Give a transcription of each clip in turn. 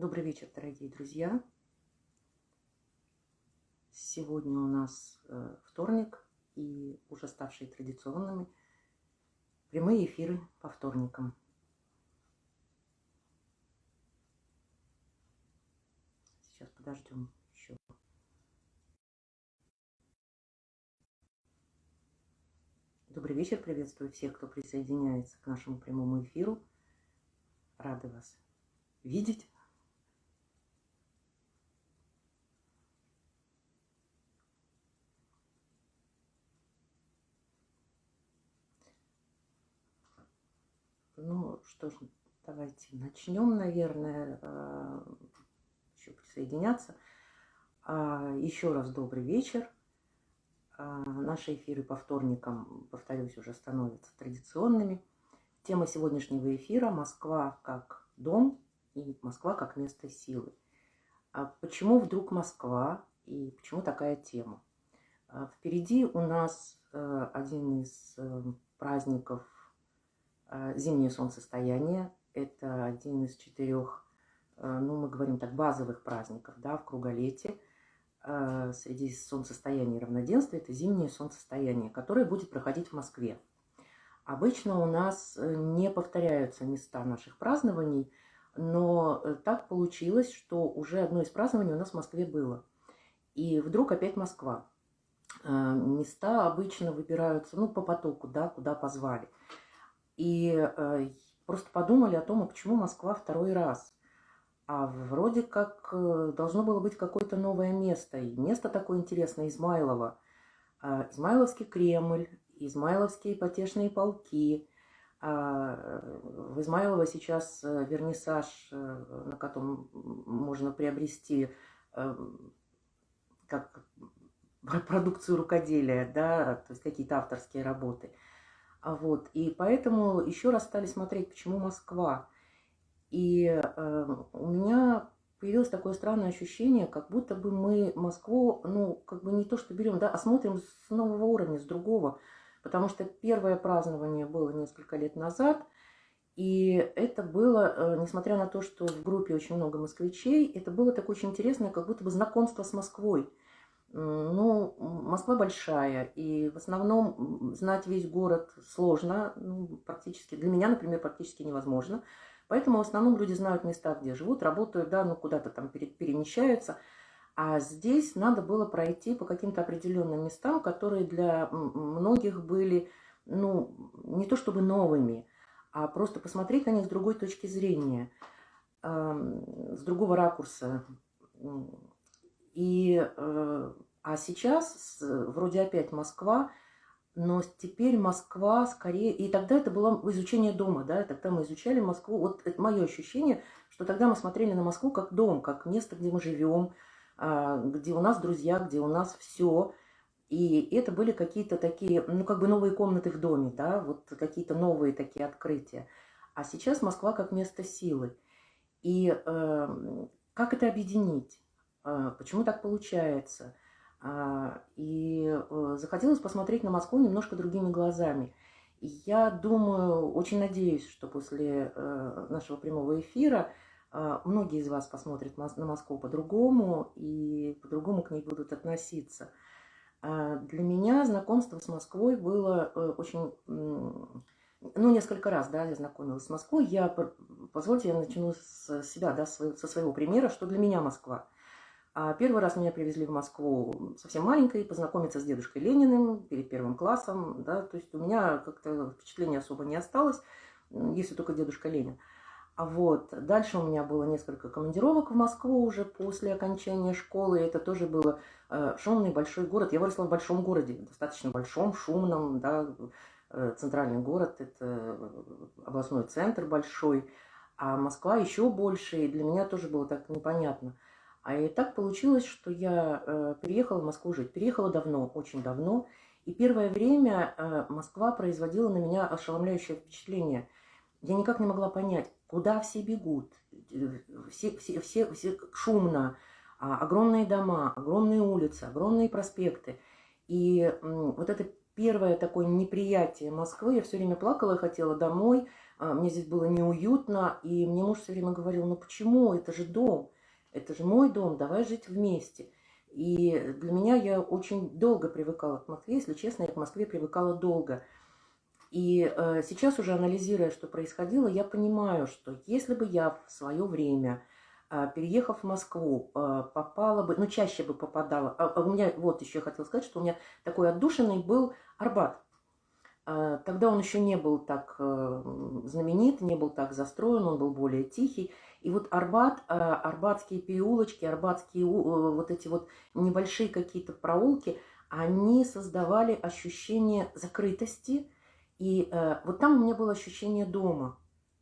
Добрый вечер, дорогие друзья. Сегодня у нас э, вторник и уже ставшие традиционными прямые эфиры по вторникам. Сейчас подождем еще. Добрый вечер, приветствую всех, кто присоединяется к нашему прямому эфиру. Рады вас видеть. Ну что ж, давайте начнем, наверное, э, еще присоединяться. А, еще раз добрый вечер. А, наши эфиры по вторникам, повторюсь, уже становятся традиционными. Тема сегодняшнего эфира – Москва как дом и Москва как место силы. А почему вдруг Москва и почему такая тема? Впереди у нас э, один из э, праздников а, зимнее солнцестояние. Это один из четырех, а, ну, мы говорим так, базовых праздников, да, в круголете. А, среди солнцестояния и равноденствия это зимнее солнцестояние, которое будет проходить в Москве. Обычно у нас э, не повторяются места наших празднований, но э, так получилось, что уже одно из празднований у нас в Москве было. И вдруг опять Москва. Места обычно выбираются, ну, по потоку, да, куда позвали. И э, просто подумали о том, а почему Москва второй раз. А вроде как э, должно было быть какое-то новое место. И место такое интересное, Измайлово. Э, Измайловский Кремль, Измайловские потешные полки. Э, в Измайлово сейчас вернисаж, на котором можно приобрести как продукцию рукоделия, да, то есть какие-то авторские работы – а вот, и поэтому еще раз стали смотреть, почему Москва. И э, у меня появилось такое странное ощущение, как будто бы мы Москву, ну, как бы не то, что берем, да, а смотрим с нового уровня, с другого. Потому что первое празднование было несколько лет назад, и это было, э, несмотря на то, что в группе очень много москвичей, это было такое очень интересное, как будто бы знакомство с Москвой. Ну, Москва большая, и в основном знать весь город сложно, ну, практически, для меня, например, практически невозможно. Поэтому в основном люди знают места, где живут, работают, да, ну, куда-то там перемещаются. А здесь надо было пройти по каким-то определенным местам, которые для многих были, ну, не то чтобы новыми, а просто посмотреть на них с другой точки зрения, с другого ракурса. И, э, а сейчас вроде опять Москва, но теперь Москва скорее... И тогда это было изучение дома, да, тогда мы изучали Москву. Вот это мое ощущение, что тогда мы смотрели на Москву как дом, как место, где мы живем, а, где у нас друзья, где у нас все. И это были какие-то такие, ну, как бы новые комнаты в доме, да, вот какие-то новые такие открытия. А сейчас Москва как место силы. И э, как это объединить? А, почему так получается. А, и э, захотелось посмотреть на Москву немножко другими глазами. Я думаю, очень надеюсь, что после э, нашего прямого эфира а, многие из вас посмотрят на Москву по-другому и по-другому к ней будут относиться. Для меня знакомство с Москвой было э, очень... Ну, несколько раз, да, я знакомилась с Москвой. Я, позвольте, я начну с себя, да, со своего примера, что для меня Москва – первый раз меня привезли в Москву совсем маленькой, познакомиться с дедушкой Лениным перед первым классом. Да, то есть у меня как-то впечатления особо не осталось, если только дедушка Ленин. А вот дальше у меня было несколько командировок в Москву уже после окончания школы. Это тоже было э, шумный большой город. Я выросла в большом городе, достаточно большом, шумном, да, э, центральный город, это областной центр большой. А Москва еще больше, и для меня тоже было так непонятно – а и так получилось, что я э, переехала в Москву жить. Переехала давно, очень давно. И первое время э, Москва производила на меня ошеломляющее впечатление. Я никак не могла понять, куда все бегут. Все, все, все, все шумно. А, огромные дома, огромные улицы, огромные проспекты. И вот это первое такое неприятие Москвы, я все время плакала, хотела домой, а, мне здесь было неуютно, и мне муж все время говорил, ну почему, это же дом, это же мой дом, давай жить вместе. И для меня я очень долго привыкала к Москве, если честно, я к Москве привыкала долго. И э, сейчас уже анализируя, что происходило, я понимаю, что если бы я в свое время, э, переехав в Москву, э, попала бы, ну чаще бы попадала, а, а у меня, вот еще хотела сказать, что у меня такой отдушенный был Арбат. Э, тогда он еще не был так э, знаменит, не был так застроен, он был более тихий. И вот Арбат, э, арбатские переулочки, арбатские вот эти вот небольшие какие-то проулки, они создавали ощущение закрытости. И вот там у меня было ощущение дома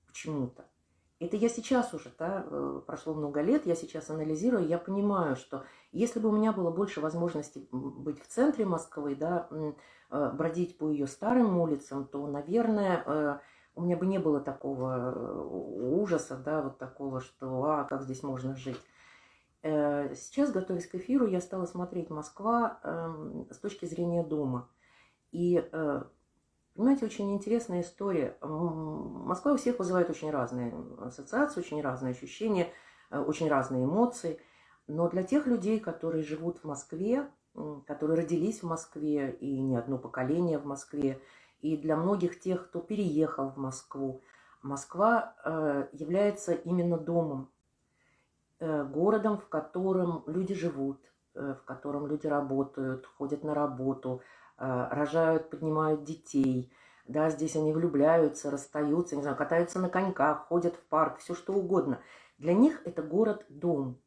почему-то. Это я сейчас уже, да, прошло много лет, я сейчас анализирую, я понимаю, что если бы у меня было больше возможностей быть в центре Москвы, да, бродить по ее старым улицам, то, наверное, у меня бы не было такого э, ужаса, да, вот такого, что, а, как здесь можно жить. Э, сейчас, готовясь к эфиру, я стала смотреть Москва эм, с точки зрения дома. И, э, понимаете, очень интересная история. Москва у всех вызывает очень разные ассоциации, очень разные ощущения, очень разные эмоции. Но для тех людей, которые живут в Москве, которые родились в Москве и не одно поколение в Москве, и для многих тех, кто переехал в Москву, Москва э, является именно домом, э, городом, в котором люди живут, э, в котором люди работают, ходят на работу, рожают, поднимают детей. Да, здесь они влюбляются, расстаются, не знаю, катаются на коньках, ходят в парк, все что угодно. Для них это город-дом.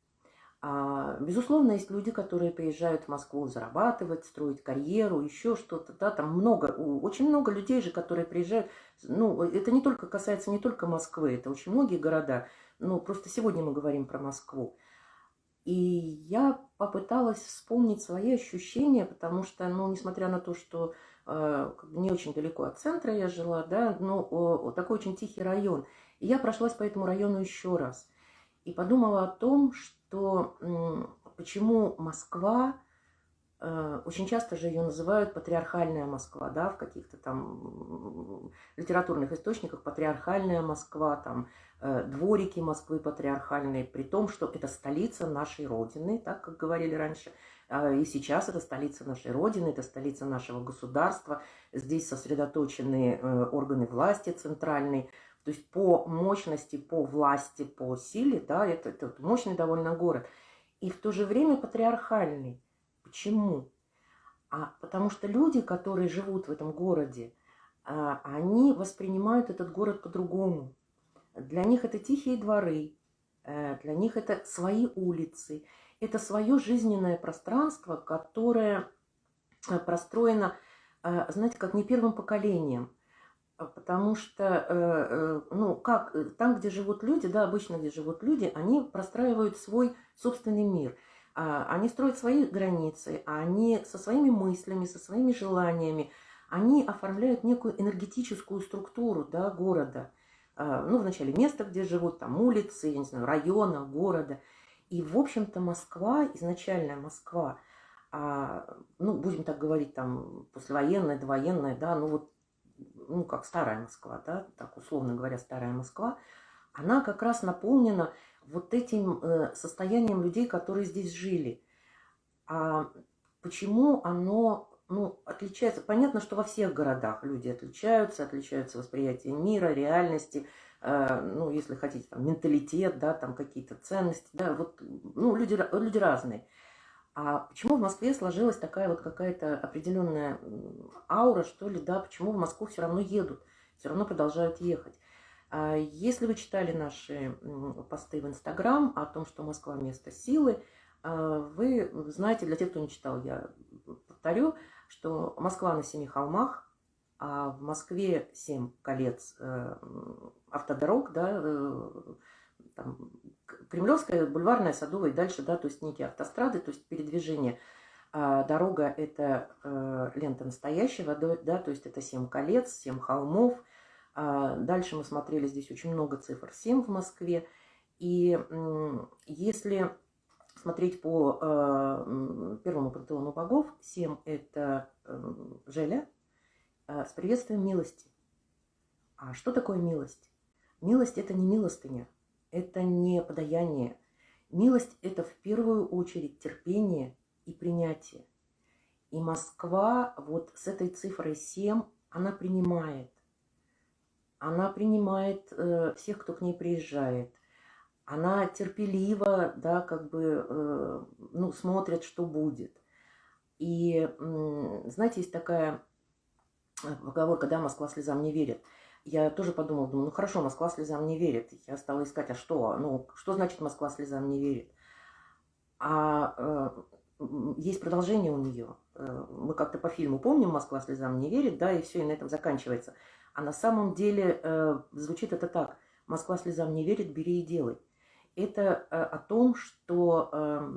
А, безусловно, есть люди, которые приезжают в Москву зарабатывать, строить карьеру, еще что-то. Да, там много, очень много людей же, которые приезжают. Ну, это не только касается не только Москвы, это очень многие города. Ну, просто сегодня мы говорим про Москву. И я попыталась вспомнить свои ощущения, потому что, ну, несмотря на то, что э, не очень далеко от центра я жила, да, но э, такой очень тихий район. И я прошлась по этому району еще раз. И подумала о том, что то почему Москва, э, очень часто же ее называют патриархальная Москва, да, в каких-то там литературных источниках патриархальная Москва, там э, дворики Москвы патриархальные, при том, что это столица нашей Родины, так как говорили раньше, а, и сейчас это столица нашей Родины, это столица нашего государства, здесь сосредоточены э, органы власти центральные, то есть по мощности, по власти, по силе, да, это, это мощный довольно город. И в то же время патриархальный. Почему? А потому что люди, которые живут в этом городе, а, они воспринимают этот город по-другому. Для них это тихие дворы, э, для них это свои улицы, это свое жизненное пространство, которое э, простроено, э, знаете, как не первым поколением. А, потому что, э, э, ну, как, э, там, где живут люди, да, обычно, где живут люди, они простраивают свой собственный мир. А, они строят свои границы, они со своими мыслями, со своими желаниями, они оформляют некую энергетическую структуру, да, города. А, ну, вначале место, где живут, там, улицы, я не знаю, района, города. И, в общем-то, Москва, изначальная Москва, ну, будем так говорить, там, послевоенная, довоенная, да, ну, вот ну, как старая Москва, да, так условно говоря, старая Москва, она как раз наполнена вот этим э, состоянием людей, которые здесь жили. А почему оно ну, отличается? Понятно, что во всех городах люди отличаются, отличаются восприятие мира, реальности, э, ну, если хотите, там, менталитет, да, там какие-то ценности, да, вот, ну, люди, люди разные. А почему в Москве сложилась такая вот какая-то определенная аура, что ли, да, почему в Москву все равно едут, все равно продолжают ехать? А если вы читали наши посты в Инстаграм о том, что Москва – место силы, а, вы знаете, для тех, кто не читал, я повторю, что Москва на семи холмах, а в Москве семь колец э, автодорог, да, э, там, Кремлевская, Бульварная, Садовая и дальше, да, то есть некие автострады, то есть передвижение. А дорога – это э, лента настоящего, да, то есть это 7 колец, 7 холмов. А дальше мы смотрели, здесь очень много цифр, 7 в Москве. И э, если смотреть по э, первому пантеону богов, 7 – это э, Желя э, с приветствием милости. А что такое милость? Милость – это не милостыня, это не подаяние. Милость – это в первую очередь терпение и принятие. И Москва вот с этой цифрой 7, она принимает. Она принимает э, всех, кто к ней приезжает. Она терпеливо, да, как бы, э, ну, смотрит, что будет. И, э, знаете, есть такая поговорка, да, Москва слезам не верит. Я тоже подумала, думаю, ну хорошо, Москва слезам не верит. Я стала искать, а что? Ну, что значит Москва слезам не верит? А э, есть продолжение у нее. Э, мы как-то по фильму помним «Москва слезам не верит», да, и все, и на этом заканчивается. А на самом деле э, звучит это так. «Москва слезам не верит, бери и делай». Это э, о том, что э,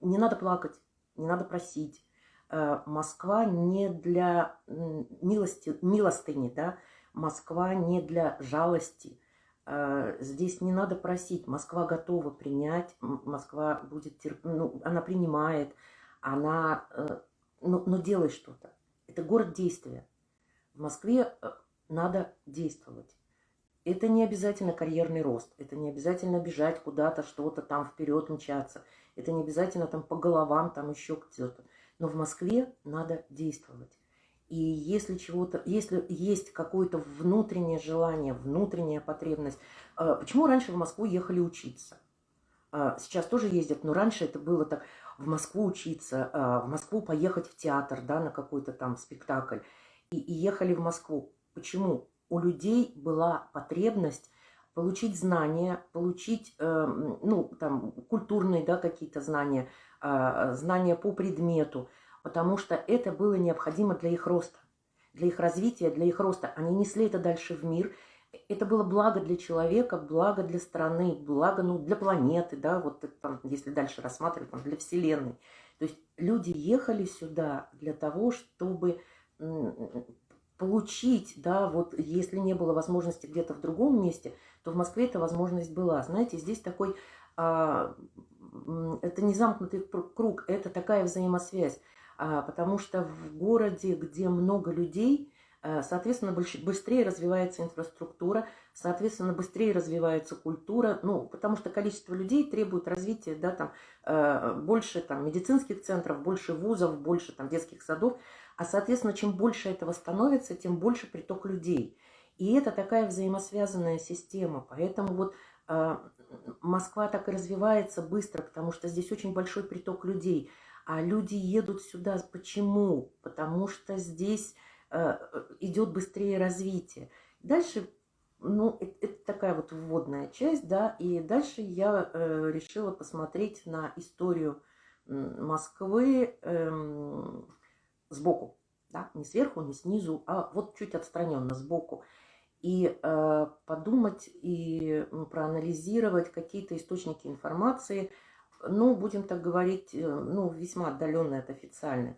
не надо плакать, не надо просить. Э, Москва не для милости, милостыни, да, Москва не для жалости. Э, здесь не надо просить. Москва готова принять, Москва будет терп... ну, она принимает, она, э, но, но делай что-то. Это город действия. В Москве э, надо действовать. Это не обязательно карьерный рост, это не обязательно бежать куда-то, что-то там вперед мчаться, это не обязательно там по головам, там еще где-то. Но в Москве надо действовать. И если чего-то, если есть какое-то внутреннее желание, внутренняя потребность, почему раньше в Москву ехали учиться? Сейчас тоже ездят, но раньше это было так, в Москву учиться, а, в Москву поехать в театр, да, на какой-то там спектакль. И, и ехали в Москву. Почему? У людей была потребность получить знания, получить, э, ну, там, культурные, да, какие-то знания, знания по предмету, потому что это было необходимо для их роста, для их развития, для их роста. Они несли это дальше в мир, это было благо для человека, благо для страны, благо ну, для планеты, да, вот там, если дальше рассматривать, там, для Вселенной. То есть люди ехали сюда для того, чтобы получить, да, вот если не было возможности где-то в другом месте, то в Москве эта возможность была. Знаете, здесь такой, а, это не замкнутый круг, это такая взаимосвязь, потому что в городе, где много людей, Э, соответственно, быстрее развивается инфраструктура, соответственно, быстрее развивается культура, ну, потому что количество людей требует развития, да, там, э, больше там медицинских центров, больше вузов, больше там детских садов, а, соответственно, чем больше этого становится, тем больше приток людей. И это такая взаимосвязанная система, поэтому вот Москва так и развивается быстро, потому что здесь очень большой приток людей, а люди едут сюда почему? Потому что здесь Э, идет быстрее развитие. Дальше, ну, это, это такая вот вводная часть, да, и дальше я э, решила посмотреть на историю Москвы э, сбоку, да, не сверху, не снизу, а вот чуть отстраненно, сбоку. И э, подумать и проанализировать какие-то источники информации, ну, будем так говорить, э, ну, весьма отдаленные от официальных.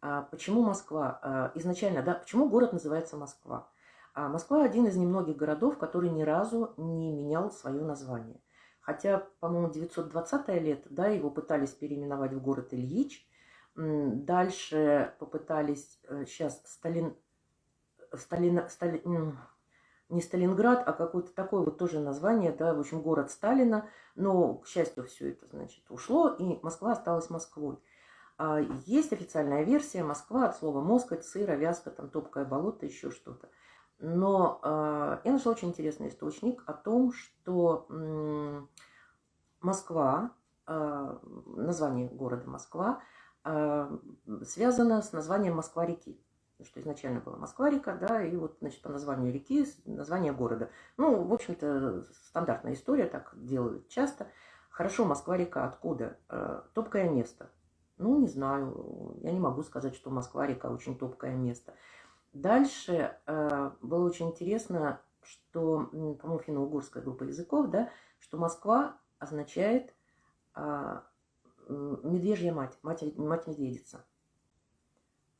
А почему Москва? А, изначально, да, почему город называется Москва? А, Москва один из немногих городов, который ни разу не менял свое название. Хотя, по-моему, 920 лет, да, его пытались переименовать в город Ильич. Дальше попытались, сейчас э, Сталин, Сталин, Сталин, не Сталинград, а какое-то такое вот тоже название, да, в общем, город Сталина. Но, к счастью, все это, значит, ушло, и Москва осталась Москвой. А, есть официальная версия Москва от слова москоть, сыра, вязка, там топкое болото, еще что-то. Но э, я нашла очень интересный источник о том, что э, Москва, э, название города Москва, э, связано с названием Москва-реки. Что изначально была Москва-река, да, и вот, значит, по названию реки название города. Ну, в общем-то, стандартная история, так делают часто. Хорошо, Москва-река откуда? Э, топкое место. Ну, не знаю, я не могу сказать, что Москва-река очень топкое место. Дальше э, было очень интересно, что, по-моему, финно-угорская группа языков, да, что Москва означает э, медвежья мать, мать, мать медведица.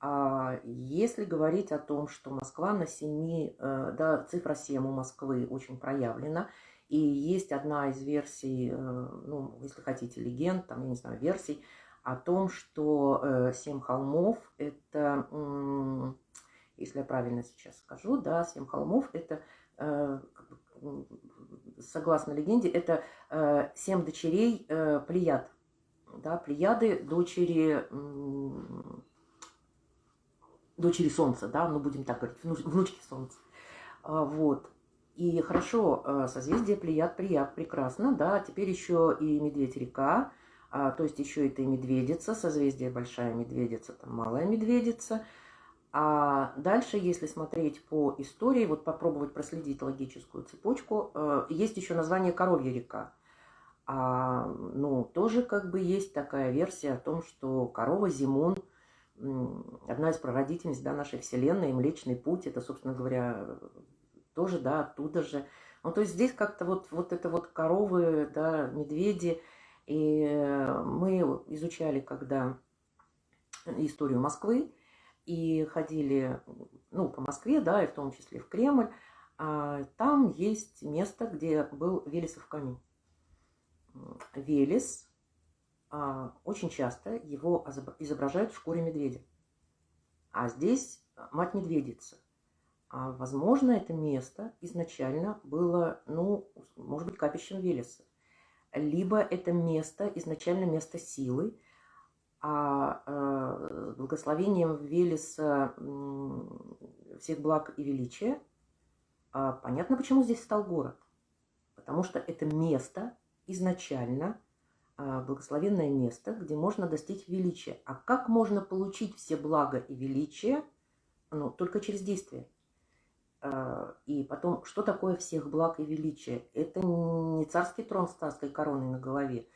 А если говорить о том, что Москва на семи, э, да, цифра 7 у Москвы очень проявлена, и есть одна из версий, э, ну, если хотите, легенд, там, я не знаю, версий, о том, что э, семь холмов – это если я правильно сейчас скажу, да, семь холмов, это, согласно легенде, это семь дочерей Плеяд, да, Плеяды, дочери, дочери Солнца, да, ну будем так говорить, внучки Солнца, а, вот. И хорошо, э, созвездие Плеяд, Плеяд, прекрасно, да, теперь еще и Медведь-река, а, то есть еще это и Медведица, созвездие Большая Медведица, там Малая Медведица. А дальше, если смотреть по истории, вот попробовать проследить логическую цепочку, э, есть еще название Коровья река. А, ну, тоже как бы есть такая версия о том, что корова Зимун, одна из прародительниц да, нашей Вселенной, Млечный Путь, это, собственно говоря, тоже, да, оттуда же. Ну, то есть здесь как-то вот, вот это вот коровы, да, медведи. И мы изучали, когда историю Москвы, и ходили, ну, по Москве, да, и в том числе в Кремль. А там есть место, где был Велесов камень. Велес, очень часто его изображают в шкуре медведя. А здесь мать-медведица. А, возможно, это место изначально было, ну, может быть, капищем Велеса. Либо это место изначально место силы, а э, благословением Велеса всех благ и величия, а понятно, почему здесь стал город. Потому что это место изначально, благословенное место, где можно достичь величия. А как можно получить все блага и величие? Ну, только через действие. А, и потом, что такое всех благ и величия? Это не царский трон с царской короной на голове.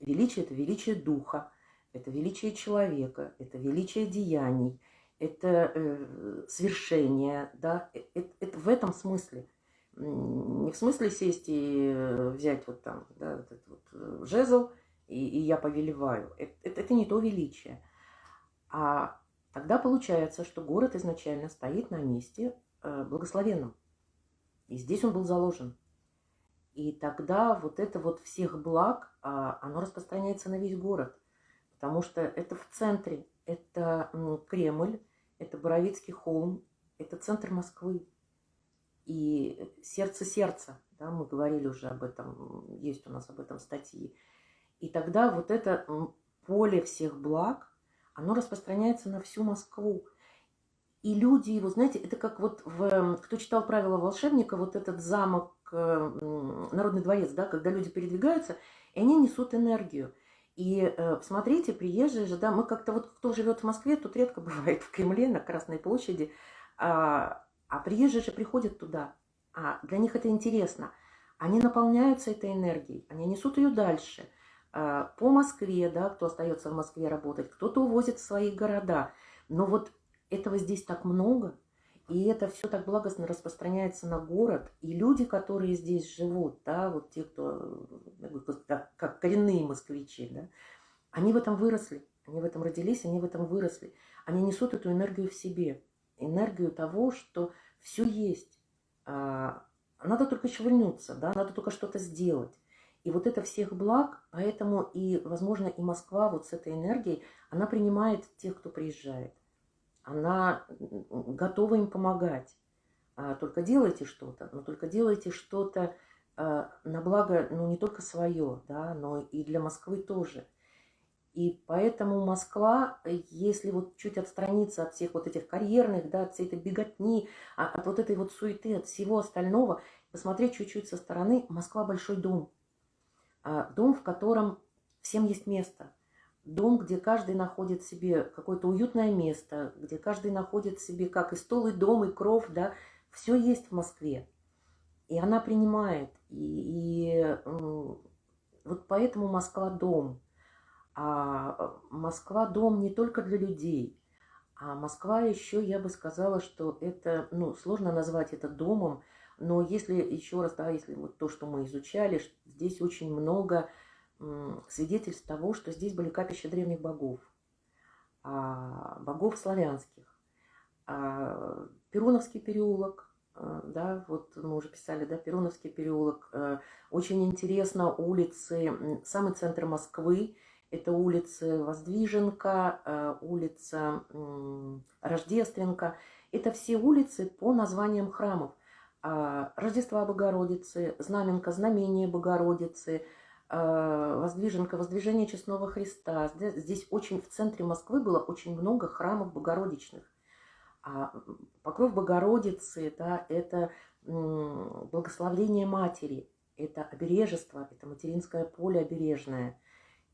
Величие – это величие духа, это величие человека, это величие деяний, это э, свершение, да, это, э, это в этом смысле. Не в смысле сесть и э, взять вот там, да, этот вот э, жезл, и, и я повелеваю. Это, это, не то величие. А тогда получается, что город изначально стоит на месте, Э, благословенным. И здесь он был заложен. И тогда вот это вот всех благ, а, оно распространяется на весь город. Потому что это в центре, это Кремль, это Боровицкий холм, это центр Москвы. И сердце сердца, да, мы говорили уже об этом, есть у нас об этом статьи. И тогда вот это поле всех благ, оно распространяется на всю Москву. И люди его, знаете, это как вот, в, кто читал правила волшебника, вот этот замок, э, Народный дворец, да, когда люди передвигаются, и они несут энергию. И э, посмотрите, приезжие же, да, мы как-то вот, кто живет в Москве, тут редко бывает в Кремле, на Красной площади, а, а приезжие же приходят туда, а для них это интересно. Они наполняются этой энергией, они несут ее дальше. А, по Москве, да, кто остается в Москве работать, кто-то увозит в свои города. Но вот этого здесь так много, и это все так благостно распространяется на город. И люди, которые здесь живут, да, вот те, кто, как, коренные москвичи, да, они в этом выросли, они в этом родились, они в этом выросли. Они несут эту энергию в себе, энергию того, что все есть. А, надо только шевельнуться, да, надо только что-то сделать. И вот это всех благ, поэтому и, возможно, и Москва вот с этой энергией, она принимает тех, кто приезжает она готова им помогать. А, только делайте что-то, но только делайте что-то а, на благо, ну, не только свое, да, но и для Москвы тоже. И поэтому Москва, если вот чуть отстраниться от всех вот этих карьерных, да, от всей этой беготни, а, от вот этой вот суеты, от всего остального, посмотреть чуть-чуть со стороны, Москва большой дом. Дом, в котором всем есть место – дом, где каждый находит себе какое-то уютное место, где каждый находит себе как и стол, и дом, и кров, да, все есть в Москве. И она принимает. И, и вот поэтому Москва дом. А Москва дом не только для людей, а Москва еще, я бы сказала, что это, ну, сложно назвать это домом, но если еще раз, да, если вот то, что мы изучали, здесь очень много свидетельств того, что здесь были капища древних богов, а, богов славянских. А, Перуновский переулок, а, да, вот мы уже писали, да, Перуновский переулок. Очень интересно улицы, самый центр Москвы, это улицы Воздвиженка, улица Рождественка. Это все улицы по названиям храмов. А, Рождества Богородицы, Знаменка, Знамение Богородицы, а, Воздвиженка, Воздвижение Честного Христа. Здесь очень в центре Москвы было очень много храмов богородичных. А покров Богородицы, да, это благословление Матери, это обережество, это материнское поле обережное.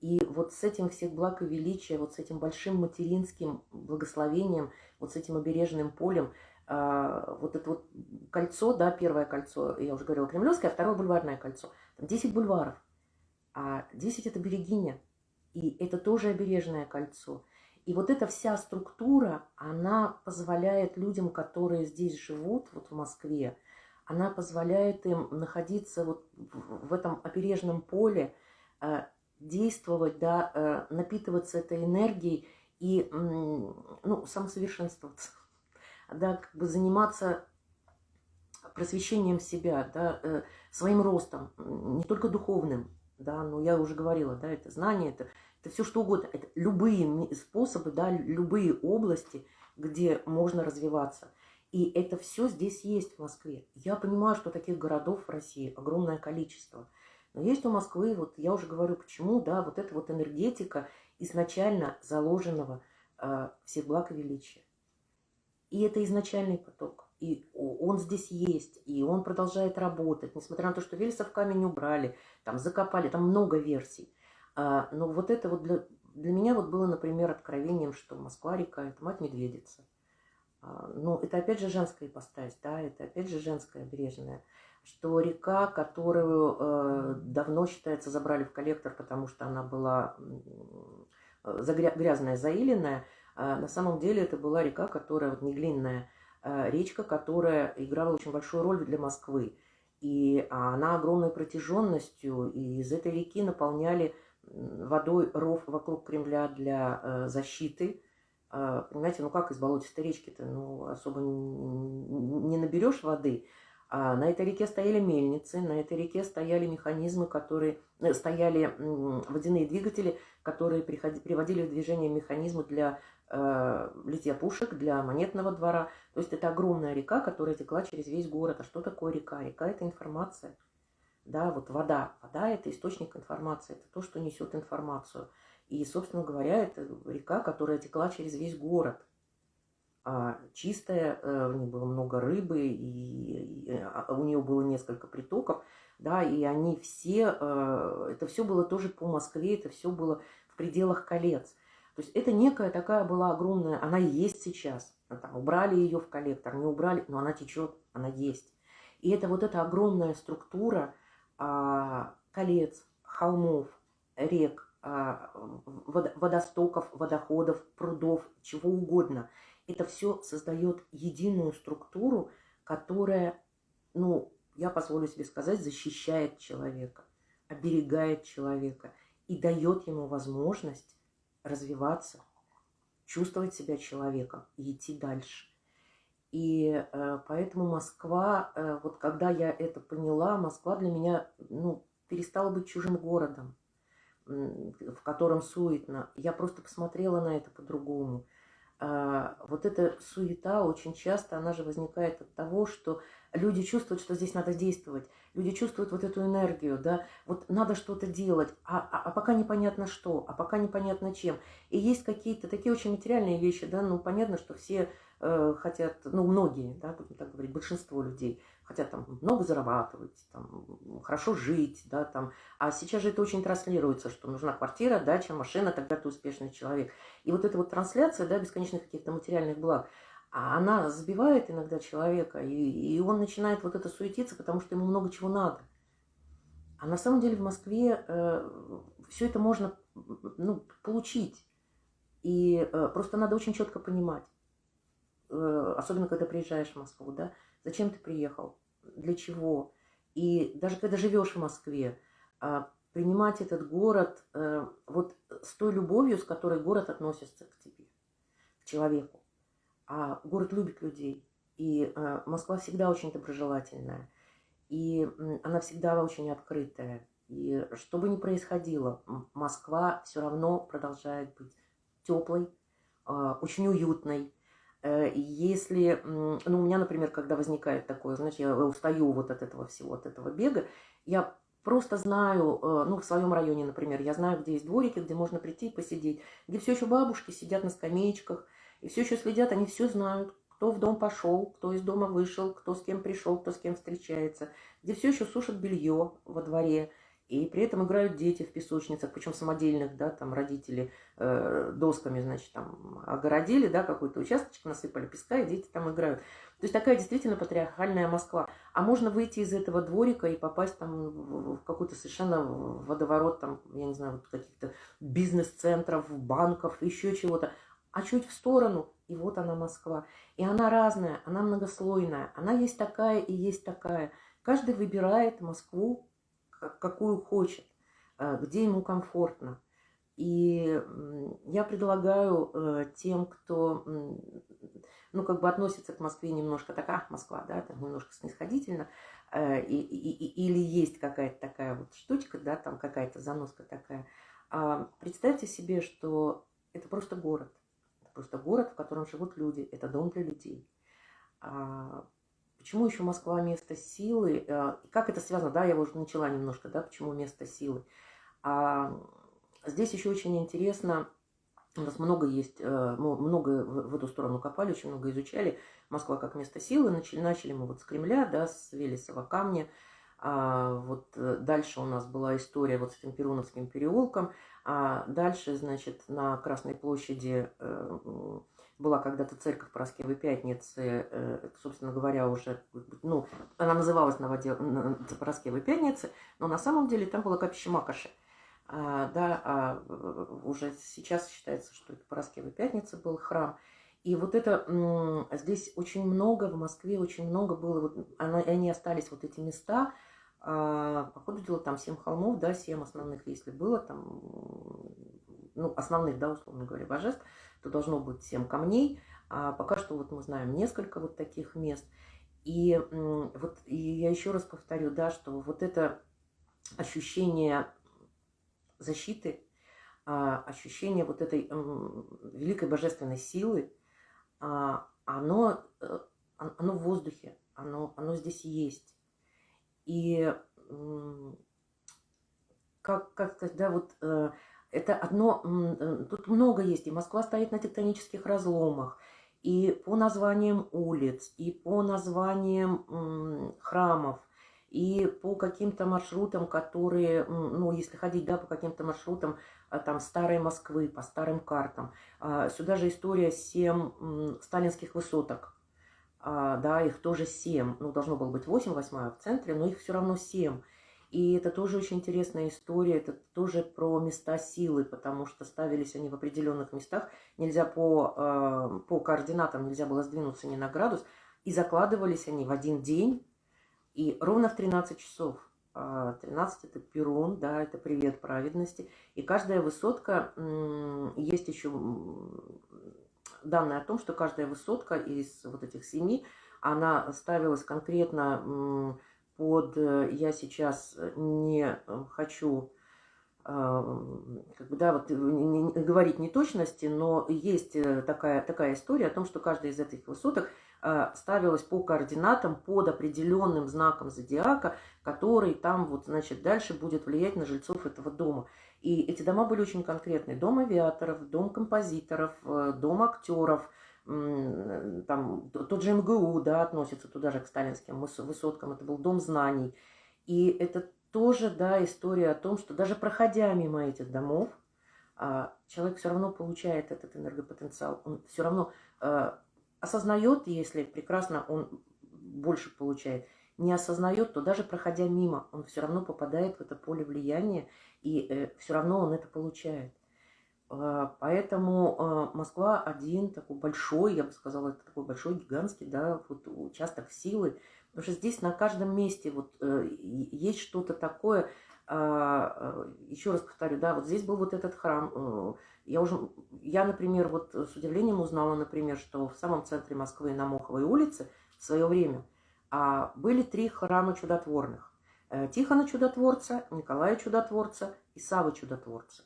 И вот с этим всех благ и величия, вот с этим большим материнским благословением, вот с этим обережным полем, а, вот это вот кольцо, да, первое кольцо, я уже говорила, Кремлевское, а второе бульварное кольцо. Там 10 бульваров, а 10 это Берегиня, и это тоже обережное кольцо. И вот эта вся структура, она позволяет людям, которые здесь живут, вот в Москве, она позволяет им находиться вот в этом опережном поле, э, действовать, да, э, напитываться этой энергией и ну, самосовершенствоваться, да, как бы заниматься просвещением себя, да, э, своим ростом, не только духовным, да, но я уже говорила, да, это знание, это, это все что угодно, это любые способы, да, любые области, где можно развиваться – и это все здесь есть в Москве. Я понимаю, что таких городов в России огромное количество. Но есть у Москвы, вот я уже говорю, почему, да, вот эта вот энергетика изначально заложенного э, всех благ и величия. И это изначальный поток. И он здесь есть, и он продолжает работать, несмотря на то, что Вельсов камень убрали, там закопали, там много версий. А, но вот это вот для, для меня вот было, например, откровением, что Москва-река – это мать-медведица. А, ну, это опять же женская ипостась, да, это опять же женская бережная, что река, которую э, давно, считается, забрали в коллектор, потому что она была э, грязная, заиленная, э, на самом деле это была река, которая, вот не глинная, э, речка, которая играла очень большую роль для Москвы. И она огромной протяженностью, и из этой реки наполняли водой ров вокруг Кремля для защиты, а, понимаете, ну как из болотистой речки-то, ну особо не наберешь воды. А на этой реке стояли мельницы, на этой реке стояли механизмы, которые, э, стояли водяные двигатели, которые приводили в движение механизмы для э, литья пушек, для монетного двора. То есть это огромная река, которая текла через весь город. А что такое река? Река – это информация. Да, вот вода. Вода – это источник информации, это то, что несет информацию. И, собственно говоря, это река, которая текла через весь город. А чистая, э, в ней было много рыбы, и, а, у нее было несколько притоков, да, и они все, э, это все было тоже по Москве, это все было в пределах колец. То есть это некая такая была огромная, она есть сейчас. Там, убрали ее в коллектор, не убрали, но она течет, она есть. И это вот эта огромная структура а, колец, холмов, рек, а, водостоков, водоходов, прудов, чего угодно. Это все создает единую структуру, которая, ну, я позволю себе сказать, защищает человека, оберегает человека и дает ему возможность развиваться, чувствовать себя человеком и идти дальше. И э, поэтому Москва, э, вот когда я это поняла, Москва для меня ну, перестала быть чужим городом в котором суетно. Я просто посмотрела на это по-другому. А, вот эта суета очень часто, она же возникает от того, что люди чувствуют, что здесь надо действовать. Люди чувствуют вот эту энергию, да, вот надо что-то делать, а, а, а пока непонятно что, а пока непонятно чем. И есть какие-то такие очень материальные вещи, да, ну, понятно, что все э, хотят, ну, многие, да, будем так говорить, большинство людей хотят там много зарабатывать, там, хорошо жить, да, там. А сейчас же это очень транслируется, что нужна квартира, дача, машина, тогда ты успешный человек. И вот эта вот трансляция, да, бесконечных каких-то материальных благ, а она забивает иногда человека, и, и он начинает вот это суетиться, потому что ему много чего надо. А на самом деле в Москве э, все это можно ну, получить. И э, просто надо очень четко понимать, э, особенно когда приезжаешь в Москву, да, Зачем ты приехал? Для чего? И даже когда живешь в Москве, а, принимать этот город э, вот с той любовью, с которой город относится к тебе, к человеку. А город любит людей. И э, Москва всегда очень доброжелательная. И она всегда очень открытая. И что бы ни происходило, Москва все равно продолжает быть теплой, а, очень уютной, Если, ну, у меня, например, когда возникает такое, знаешь, я устаю вот от этого всего, от этого бега, я просто знаю, ну, в своем районе, например, я знаю, где есть дворики, где можно прийти и посидеть, где все еще бабушки сидят на скамеечках, и все еще следят, они все знают, кто в дом пошел, кто из дома вышел, кто с кем пришел, кто с кем встречается, где все еще сушат белье во дворе, и при этом играют дети в песочницах, причем самодельных, да, там родители э, досками, значит, там огородили, да, какой-то участочек, насыпали песка, и дети там играют. То есть такая действительно патриархальная Москва. А можно выйти из этого дворика и попасть там в какой-то совершенно водоворот, там, я не знаю, вот каких-то бизнес-центров, банков, еще чего-то. А чуть в сторону и вот она Москва. И она разная, она многослойная. Она есть такая и есть такая. Каждый выбирает Москву, какую хочет, э, где ему комфортно. И я предлагаю э, тем, кто, ну, как бы относится к Москве немножко так, ах, Москва, да, там немножко снисходительно, э, и, и, или есть какая-то такая вот штучка, да, там какая-то заноска такая. А представьте себе, что это просто город просто город, в котором живут люди, это дом для людей. А, почему еще Москва место силы? А, как это связано? Да, я уже начала немножко, да, почему место силы. А, здесь еще очень интересно, у нас много есть, э, много в эту сторону копали, очень много изучали. Москва как место силы. Начали, начали мы вот с Кремля, да, с Велесова камня. А, вот э, дальше у нас была история вот с этим Перуновским переулком. А дальше, значит, на Красной площади э, была когда-то церковь Пороскевой Пятницы, э, собственно говоря, уже, ну, она называлась Новодел... Пороскевой Пятницы, но на самом деле там было капище Макоши. А, да, а уже сейчас считается, что это Пороскевой Пятницы был храм. И вот это, здесь очень много, в Москве очень много было, вот, они остались вот эти места, а, по ходу дела там 7 холмов, да, 7 основных, если было, там, ну, основных, да, условно говоря, божеств, то должно быть 7 камней. А пока что вот мы знаем несколько вот таких мест. И вот и я еще раз повторю, да, что вот это ощущение защиты, а, ощущение вот этой великой божественной силы, а, оно, э, оно в воздухе, оно, оно здесь есть. И как, как сказать, да, вот э, это одно, э, тут много есть, и Москва стоит на тектонических разломах, и по названиям улиц, и по названиям храмов, и по каким-то маршрутам, которые, ну, если ходить, да, по каким-то маршрутам, а, там, старой Москвы, по старым картам. А, сюда же история семь сталинских высоток, а, да, их тоже 7, ну, должно было быть 8, восьмая в центре, но их все равно 7. И это тоже очень интересная история, это тоже про места силы, потому что ставились они в определенных местах, нельзя по, э, по координатам, нельзя было сдвинуться ни на градус, и закладывались они в один день, и ровно в 13 часов. 13 это Перун, да, это привет праведности. И каждая высотка, есть еще данные о том, что каждая высотка из вот этих семи, она ставилась конкретно под, э, я сейчас не хочу э, как бы, да, вот, не, не, говорить неточности, но есть э, такая, такая история о том, что каждая из этих высоток ставилась по координатам под определенным знаком зодиака, который там вот, значит, дальше будет влиять на жильцов этого дома. И эти дома были очень конкретные. Дом авиаторов, дом композиторов, э, дом актеров, там, тот же МГУ, да, относится туда же к сталинским высоткам, это был дом знаний. И это тоже, да, история о том, что даже проходя мимо этих домов, а, человек все равно получает этот энергопотенциал, он все равно э, осознает, если прекрасно он больше получает, не осознает, то даже проходя мимо, он все равно попадает в это поле влияния, и э, все равно он это получает. Э, поэтому э, Москва один такой большой, я бы сказала, это такой большой, гигантский, да, вот участок силы, потому что здесь на каждом месте вот э, есть что-то такое, а, еще раз повторю, да, вот здесь был вот этот храм, э, я уже, я, например, вот с удивлением узнала, например, что в самом центре Москвы на Моховой улице в свое время были три храма чудотворных. Э, Тихона Чудотворца, Николая Чудотворца и Савы Чудотворца.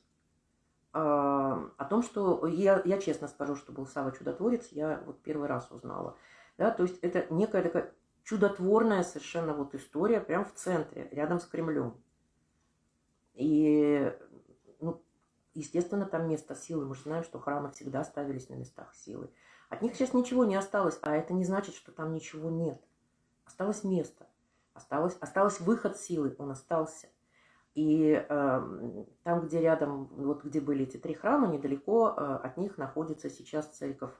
о том, что я, я честно скажу, что был Сава Чудотворец, я вот первый раз узнала. Да, то есть это некая такая чудотворная совершенно вот история прямо в центре, рядом с Кремлем. И, ну, естественно, там место силы. Мы же знаем, что храмы всегда ставились на местах силы. От них сейчас ничего не осталось, а это не значит, что там ничего нет. Осталось место, осталось, осталось выход силы, он остался. И э, там, где рядом, вот где были эти три храма, недалеко э, от них находится сейчас церковь,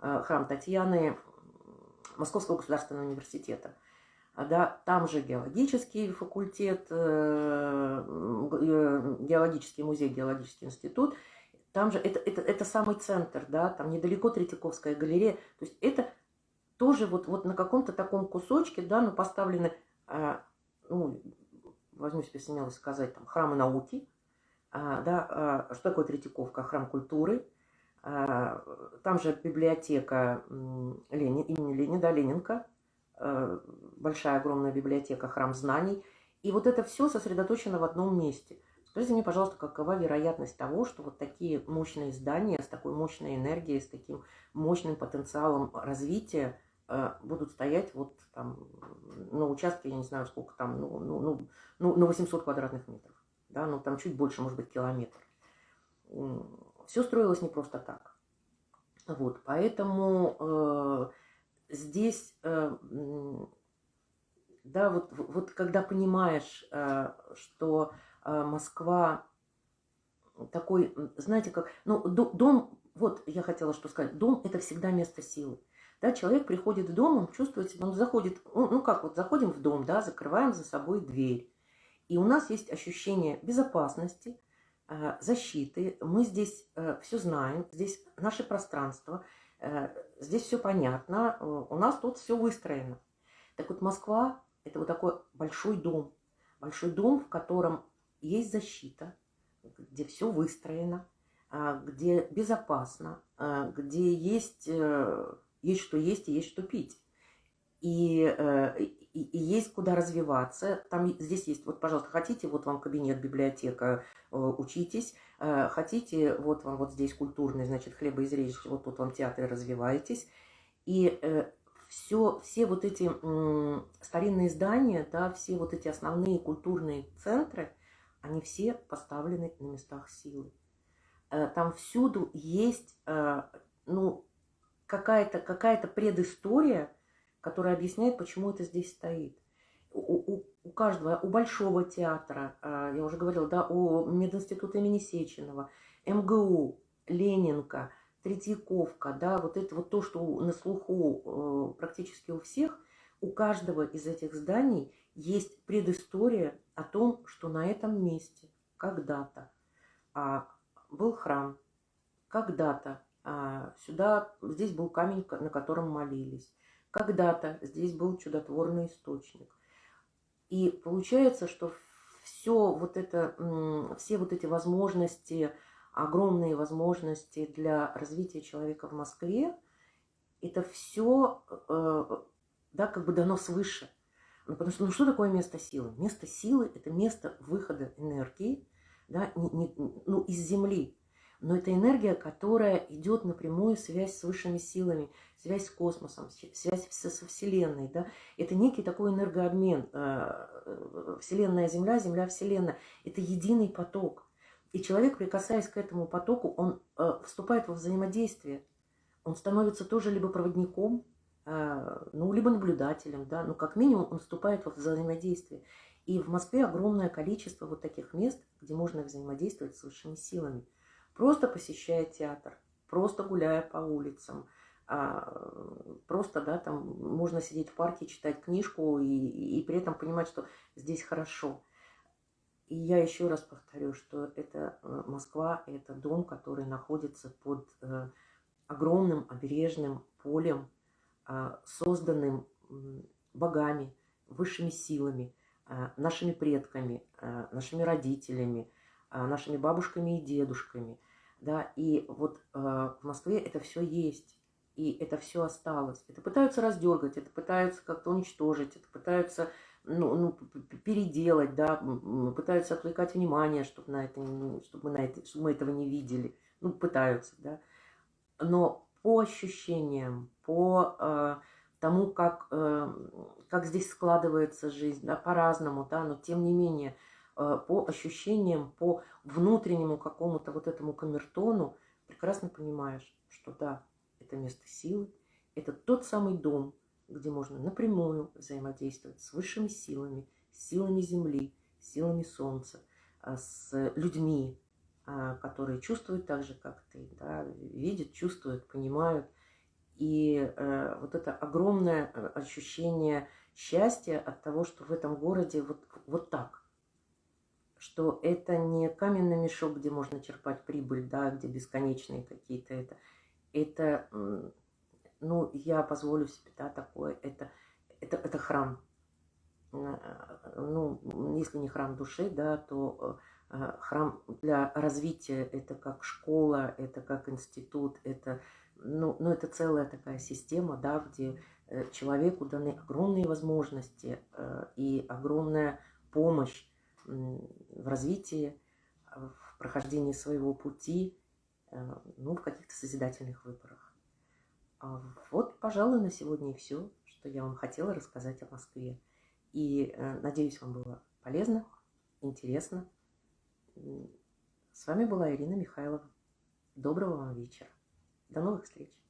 э, храм Татьяны Московского государственного университета. А, да, там же геологический факультет, э, э, геологический музей, геологический институт. Там же это, это, это самый центр, да, там недалеко Третьяковская галерея. То есть это тоже вот, вот на каком-то таком кусочке, да, ну, поставлены, э, ну, возьму себе смелость сказать, там, храмы науки, а, да, а, что такое Третьяковка? Храм культуры, а, там же библиотека Ленин, имени Ленина, Ленинка, большая огромная библиотека, храм знаний. И вот это все сосредоточено в одном месте. Скажите мне, пожалуйста, какова вероятность того, что вот такие мощные здания с такой мощной энергией, с таким мощным потенциалом развития Э, будут стоять вот там на участке, я не знаю сколько там, ну, ну, ну, ну, на 800 квадратных метров, да, ну там чуть больше, может быть, километр. Все строилось не просто так. Вот, поэтому э, здесь, э, да, вот, вот когда понимаешь, э, что Москва такой, знаете, как, ну, дом, вот я хотела что сказать, дом – это всегда место силы. Да, человек приходит в дом, он чувствует себя, он заходит, ну, ну как вот, заходим в дом, да, закрываем за собой дверь. И у нас есть ощущение безопасности, э, защиты. Мы здесь э, все знаем, здесь наше пространство, э, здесь все понятно, у нас тут все выстроено. Так вот, Москва – это вот такой большой дом. Большой дом, в котором есть защита, где все выстроено, где безопасно, где есть есть что есть и есть что пить. И, э, и, и есть куда развиваться. Там здесь есть, вот, пожалуйста, хотите, вот вам кабинет, библиотека, э, учитесь. Э, хотите, вот вам вот здесь культурный, значит, хлебоизрежете, вот тут вам театр, развиваетесь. И все, все вот эти старинные здания, да, все вот эти основные культурные центры, они все поставлены на местах силы. Там всюду есть, ну, какая-то какая, -то, предыстория, которая объясняет, почему это здесь стоит. У, у, у каждого, у Большого театра, а, я уже говорила, да, у мединститута имени Сеченова, МГУ, Ленинка, Третьяковка, да, вот это вот то, что на слуху э, практически у всех, у каждого из этих зданий есть предыстория о том, что на этом месте когда-то а, был храм, когда-то а, сюда, здесь был камень, на котором молились. Когда-то здесь был чудотворный источник. И получается, что все вот это, все вот эти возможности, огромные возможности для развития человека в Москве, это все, э, да, как бы дано свыше. Ну, потому что, ну, что такое место силы? Место силы – это место выхода энергии, да, не, не, ну, из Земли но это энергия, которая идет напрямую связь с высшими силами, связь с космосом, связь со Вселенной. Да? Это некий такой энергообмен. Э, э, Вселенная Земля, Земля Вселенная. Это единый поток. И человек, прикасаясь к этому потоку, он э, вступает во взаимодействие. Он становится тоже либо проводником, ну, либо наблюдателем, да, но как минимум он вступает во взаимодействие. И в Москве огромное количество вот таких мест, где можно взаимодействовать с высшими силами просто посещая театр, просто гуляя по улицам, а, просто, да, там можно сидеть в парке, читать книжку и, и, при этом понимать, что здесь хорошо. И я еще раз повторю, что это э, Москва, это дом, который находится под э, огромным обережным полем, созданным богами, высшими силами, э, нашими предками, э, нашими родителями, нашими бабушками и дедушками – да, и вот в Москве это все есть, и это все осталось. Это пытаются раздергать, это пытаются как-то уничтожить, это пытаются ну, ну, переделать, да, пытаются отвлекать внимание, чтобы, на это, чтобы, на это, чтобы мы этого не видели. Ну, пытаются, да. Но по ощущениям, по э, тому, как, э, как здесь складывается жизнь, да, по-разному, да, но тем не менее, э, по ощущениям, по внутреннему какому-то вот этому камертону, прекрасно понимаешь, что да, это место силы, это тот самый дом, где можно напрямую взаимодействовать с высшими силами, силами Земли, силами Солнца, а, с людьми, которые чувствуют так же, как ты, да, видят, чувствуют, понимают. И э, вот это огромное э, ощущение счастья от того, что в этом городе вот, вот так. Что это не каменный мешок, где можно черпать прибыль, да, где бесконечные какие-то это. Это ну, я позволю себе, да, такое, это, это, это храм. Э, ну, если не храм души, да, то э, храм для развития, это как школа, это как институт, это, ну, ну, это целая такая система, да, где э, человеку даны огромные возможности и огромная помощь в развитии, в прохождении своего пути, ну, в каких-то созидательных выборах. А вот, пожалуй, на сегодня и все, что я вам хотела рассказать о Москве. И э, надеюсь, вам было полезно, интересно. С вами была Ирина Михайлова. Доброго вам вечера. До новых встреч.